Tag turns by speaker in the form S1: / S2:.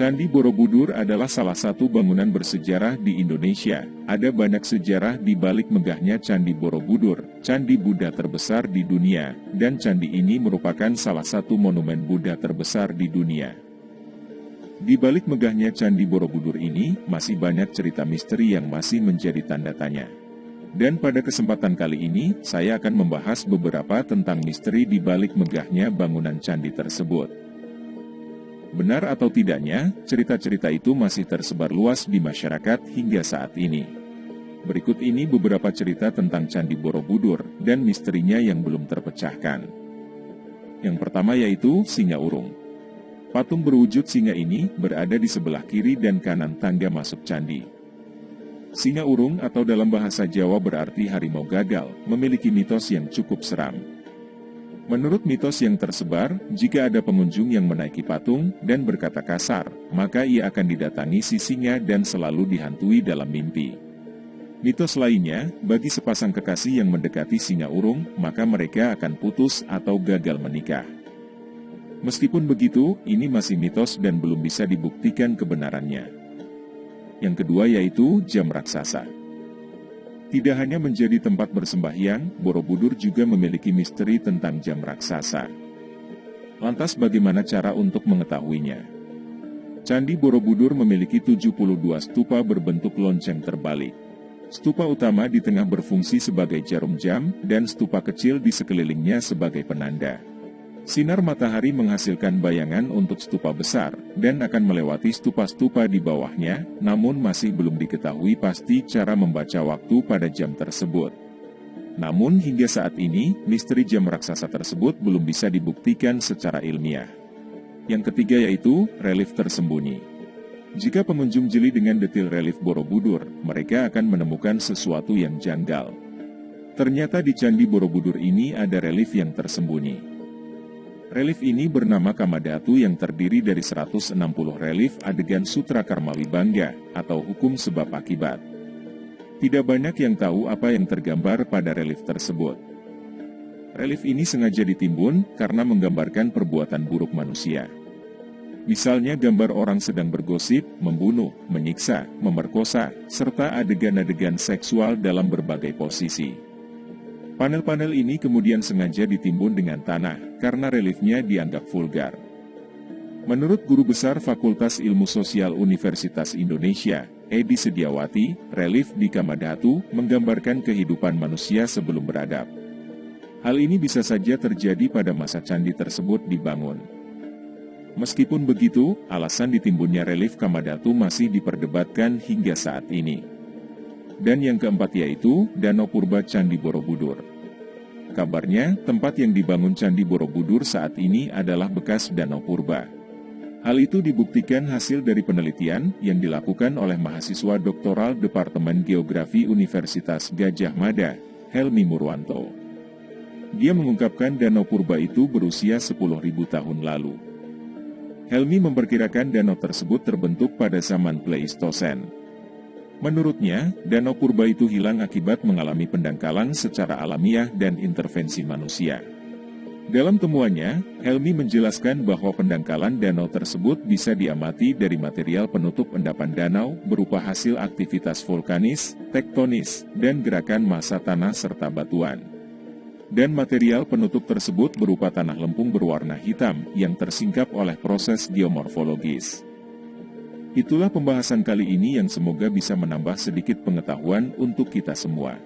S1: Candi Borobudur adalah salah satu bangunan bersejarah di Indonesia. Ada banyak sejarah di balik megahnya Candi Borobudur, candi Buddha terbesar di dunia, dan candi ini merupakan salah satu monumen Buddha terbesar di dunia. Di balik megahnya Candi Borobudur ini, masih banyak cerita misteri yang masih menjadi tanda tanya. Dan pada kesempatan kali ini, saya akan membahas beberapa tentang misteri di balik megahnya bangunan candi tersebut. Benar atau tidaknya, cerita-cerita itu masih tersebar luas di masyarakat hingga saat ini. Berikut ini beberapa cerita tentang Candi Borobudur dan misterinya yang belum terpecahkan. Yang pertama yaitu Singa Urung. Patung berwujud singa ini berada di sebelah kiri dan kanan tangga masuk candi. Singa urung atau dalam bahasa Jawa berarti harimau gagal, memiliki mitos yang cukup seram. Menurut mitos yang tersebar, jika ada pengunjung yang menaiki patung dan berkata kasar, maka ia akan didatangi sisinya dan selalu dihantui dalam mimpi. Mitos lainnya, bagi sepasang kekasih yang mendekati singa urung, maka mereka akan putus atau gagal menikah. Meskipun begitu, ini masih mitos dan belum bisa dibuktikan kebenarannya. Yang kedua yaitu jam raksasa. Tidak hanya menjadi tempat bersembahyang, Borobudur juga memiliki misteri tentang jam raksasa. Lantas bagaimana cara untuk mengetahuinya? Candi Borobudur memiliki 72 stupa berbentuk lonceng terbalik. Stupa utama di tengah berfungsi sebagai jarum jam, dan stupa kecil di sekelilingnya sebagai penanda. Sinar matahari menghasilkan bayangan untuk stupa besar, dan akan melewati stupa-stupa di bawahnya, namun masih belum diketahui pasti cara membaca waktu pada jam tersebut. Namun hingga saat ini, misteri jam raksasa tersebut belum bisa dibuktikan secara ilmiah. Yang ketiga yaitu, relief tersembunyi. Jika pengunjung jeli dengan detil relief Borobudur, mereka akan menemukan sesuatu yang janggal. Ternyata di Candi Borobudur ini ada relief yang tersembunyi. Relief ini bernama Kamadatu yang terdiri dari 160 relief adegan Sutra Karma Wibangga atau hukum sebab akibat. Tidak banyak yang tahu apa yang tergambar pada relief tersebut. Relief ini sengaja ditimbun karena menggambarkan perbuatan buruk manusia. Misalnya gambar orang sedang bergosip, membunuh, menyiksa, memerkosa, serta adegan-adegan seksual dalam berbagai posisi. Panel-panel ini kemudian sengaja ditimbun dengan tanah, karena reliefnya dianggap vulgar. Menurut Guru Besar Fakultas Ilmu Sosial Universitas Indonesia, Edi Sediawati, relief di Kamadhatu menggambarkan kehidupan manusia sebelum beradab. Hal ini bisa saja terjadi pada masa candi tersebut dibangun. Meskipun begitu, alasan ditimbunnya relief Kamadhatu masih diperdebatkan hingga saat ini. Dan yang keempat yaitu Danau Purba Candi Borobudur. Kabarnya, tempat yang dibangun Candi Borobudur saat ini adalah bekas Danau Purba. Hal itu dibuktikan hasil dari penelitian yang dilakukan oleh mahasiswa doktoral Departemen Geografi Universitas Gajah Mada, Helmi Murwanto. Dia mengungkapkan Danau Purba itu berusia 10.000 tahun lalu. Helmi memperkirakan danau tersebut terbentuk pada zaman Pleistosen. Menurutnya, danau purba itu hilang akibat mengalami pendangkalan secara alamiah dan intervensi manusia. Dalam temuannya, Helmi menjelaskan bahwa pendangkalan danau tersebut bisa diamati dari material penutup endapan danau berupa hasil aktivitas vulkanis, tektonis, dan gerakan massa tanah serta batuan. Dan material penutup tersebut berupa tanah lempung berwarna hitam yang tersingkap oleh proses geomorfologis. Itulah pembahasan kali ini yang semoga bisa menambah sedikit pengetahuan untuk kita semua.